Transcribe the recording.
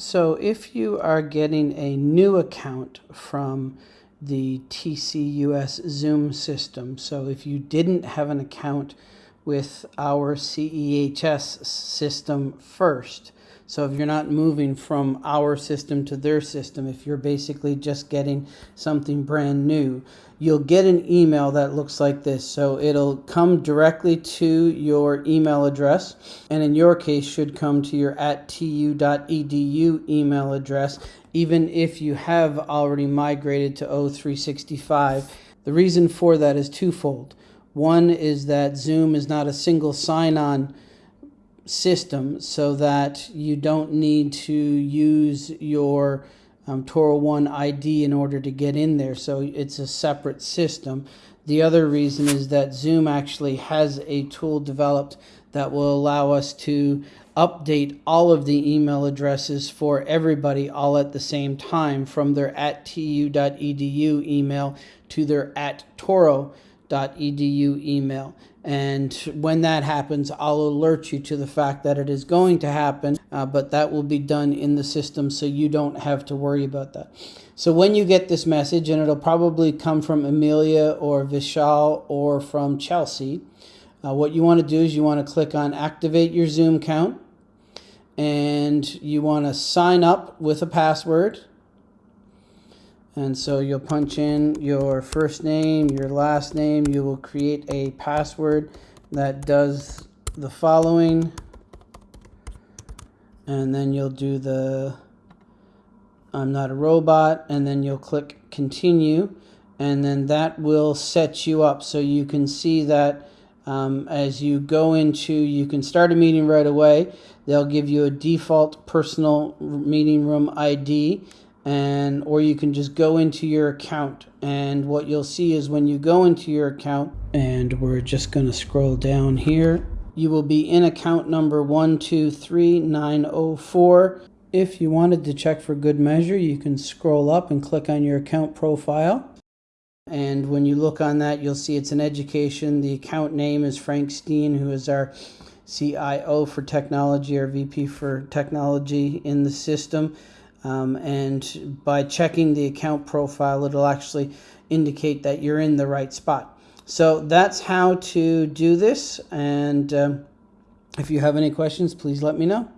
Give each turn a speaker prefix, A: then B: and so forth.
A: So if you are getting a new account from the TCUS Zoom system, so if you didn't have an account with our CEHS system first, so if you're not moving from our system to their system, if you're basically just getting something brand new, you'll get an email that looks like this. So it'll come directly to your email address, and in your case, should come to your at tu.edu email address, even if you have already migrated to O365. The reason for that is twofold. One is that Zoom is not a single sign on system so that you don't need to use your um, Touro 1 ID in order to get in there. So it's a separate system. The other reason is that Zoom actually has a tool developed that will allow us to update all of the email addresses for everybody all at the same time from their at tu.edu email to their at touro.edu email. And when that happens, I'll alert you to the fact that it is going to happen, uh, but that will be done in the system so you don't have to worry about that. So when you get this message, and it'll probably come from Amelia or Vishal or from Chelsea, uh, what you want to do is you want to click on activate your Zoom account and you want to sign up with a password and so you'll punch in your first name, your last name. You will create a password that does the following. And then you'll do the I'm not a robot. And then you'll click continue. And then that will set you up so you can see that um, as you go into, you can start a meeting right away. They'll give you a default personal meeting room ID and or you can just go into your account. And what you'll see is when you go into your account and we're just going to scroll down here you will be in account number 123904 if you wanted to check for good measure you can scroll up and click on your account profile. And when you look on that you'll see it's an education. The account name is Frank Steen who is our CIO for technology or VP for technology in the system um, and by checking the account profile, it'll actually indicate that you're in the right spot. So that's how to do this. And um, if you have any questions, please let me know.